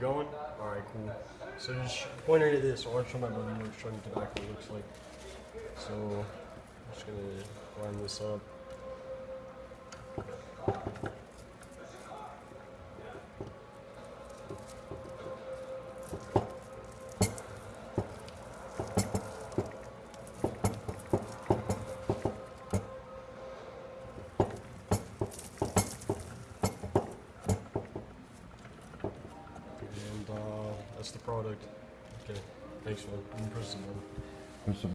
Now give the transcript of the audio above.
Going? Alright, cool. So just pointing to this, I want my buddy what showing tobacco looks like. So I'm just gonna line this up. Uh, that's the product. Okay, thanks for. There's some